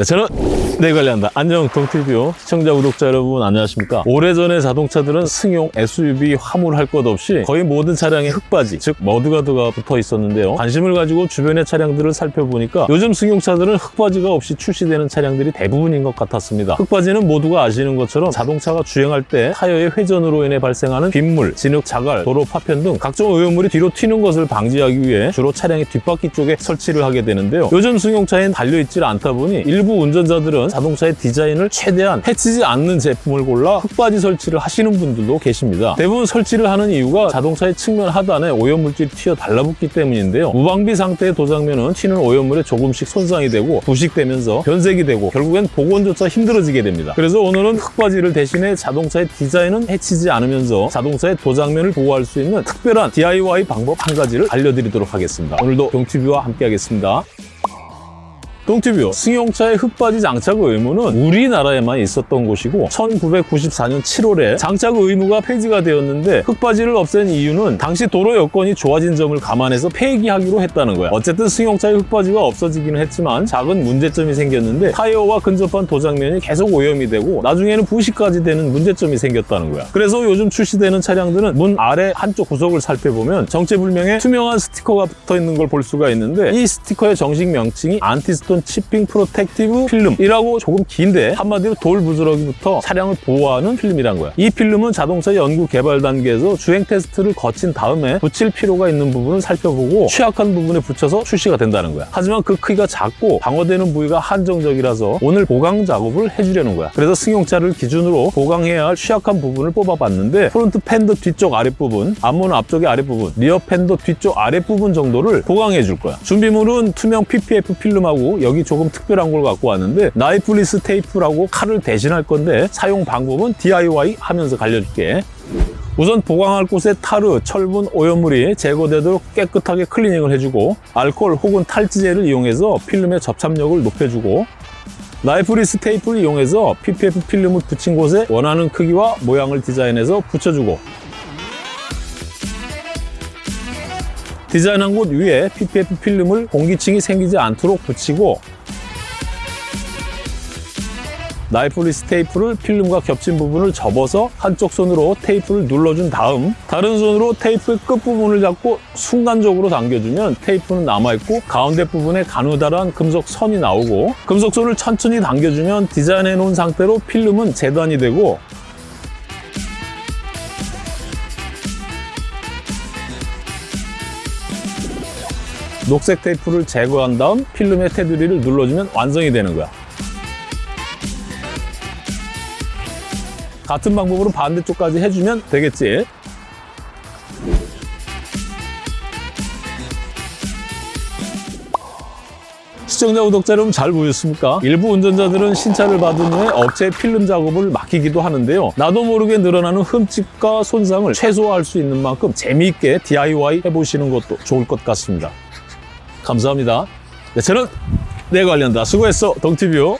네, 저는 내 관리한다. 안녕 동티뷰 시청자 구독자 여러분 안녕하십니까? 오래전에 자동차들은 승용, SUV, 화물 할 것 없이 거의 모든 차량에 흙바지, 즉 머드가드가 붙어 있었는데요. 관심을 가지고 주변의 차량들을 살펴보니까 요즘 승용차들은 흙바지가 없이 출시되는 차량들이 대부분인 것 같았습니다. 흙바지는 모두가 아시는 것처럼 자동차가 주행할 때 타이어의 회전으로 인해 발생하는 빗물, 진흙, 자갈, 도로 파편 등 각종 오염물이 뒤로 튀는 것을 방지하기 위해 주로 차량의 뒷바퀴 쪽에 설치를 하게 되는데요. 요즘 승용차엔 달려있질 않다 보니 일부 운전자들은 자동차의 디자인을 최대한 해치지 않는 제품을 골라 흙바지 설치를 하시는 분들도 계십니다. 대부분 설치를 하는 이유가 자동차의 측면 하단에 오염물질이 튀어 달라붙기 때문인데요. 무방비 상태의 도장면은 튀는 오염물에 조금씩 손상이 되고 부식되면서 변색이 되고 결국엔 복원조차 힘들어지게 됩니다. 그래서 오늘은 흙바지를 대신해 자동차의 디자인은 해치지 않으면서 자동차의 도장면을 보호할 수 있는 특별한 DIY 방법 한 가지를 알려드리도록 하겠습니다. 오늘도 동티뷰와 함께 하겠습니다. 동티뷰 승용차의 흙바지 장착 의무는 우리나라에만 있었던 곳이고 1994년 7월에 장착 의무가 폐지가 되었는데 흙바지를 없앤 이유는 당시 도로 여건이 좋아진 점을 감안해서 폐기하기로 했다는 거야. 어쨌든 승용차의 흙바지가 없어지기는 했지만 작은 문제점이 생겼는데 타이어와 근접한 도장면이 계속 오염이 되고 나중에는 부식까지 되는 문제점이 생겼다는 거야. 그래서 요즘 출시되는 차량들은 문 아래 한쪽 구석을 살펴보면 정체불명의 투명한 스티커가 붙어 있는 걸 볼 수가 있는데 이 스티커의 정식 명칭이 anti-stone chipping protective 필름이라고 조금 긴데 한마디로 돌 부스러기부터 차량을 보호하는 필름이란 거야. 이 필름은 자동차 연구 개발 단계에서 주행 테스트를 거친 다음에 붙일 필요가 있는 부분을 살펴보고 취약한 부분에 붙여서 출시가 된다는 거야. 하지만 그 크기가 작고 방어되는 부위가 한정적이라서 오늘 보강 작업을 해주려는 거야. 그래서 승용차를 기준으로 보강해야 할 취약한 부분을 뽑아봤는데 front fender 뒤쪽 아랫부분, 앞문 앞쪽의 아랫부분, rear fender 뒤쪽 아랫부분 정도를 보강해 줄 거야. 준비물은 투명 PPF 필름하고 여기 조금 특별한 걸 갖고 왔는데 knifeless 테이프라고 칼을 대신할 건데 사용 방법은 DIY 하면서 알려줄게. 우선 보강할 곳에 타르, 철분, 오염물이 제거되도록 깨끗하게 클리닝을 해주고 알코올 혹은 탈지제를 이용해서 필름의 접착력을 높여주고 knifeless 테이프를 이용해서 PPF 필름을 붙인 곳에 원하는 크기와 모양을 디자인해서 붙여주고 디자인한 곳 위에 PPF 필름을 공기층이 생기지 않도록 붙이고 knifeless 테이프를 필름과 겹친 부분을 접어서 한쪽 손으로 테이프를 눌러준 다음 다른 손으로 테이프의 끝부분을 잡고 순간적으로 당겨주면 테이프는 남아있고 가운데 부분에 가느다란 금속 선이 나오고 금속선을 천천히 당겨주면 디자인해 놓은 상태로 필름은 재단이 되고 녹색 테이프를 제거한 다음 필름의 테두리를 눌러주면 완성이 되는 거야. 같은 방법으로 반대쪽까지 해주면 되겠지. 시청자, 구독자 여러분 잘 보셨습니까? 일부 운전자들은 신차를 받은 후에 업체에 필름 작업을 맡기기도 하는데요. 나도 모르게 늘어나는 흠집과 손상을 최소화할 수 있는 만큼 재미있게 DIY 해보시는 것도 좋을 것 같습니다. 감사합니다. 네, 저는 내 관련다. 수고했어, 동티뷰.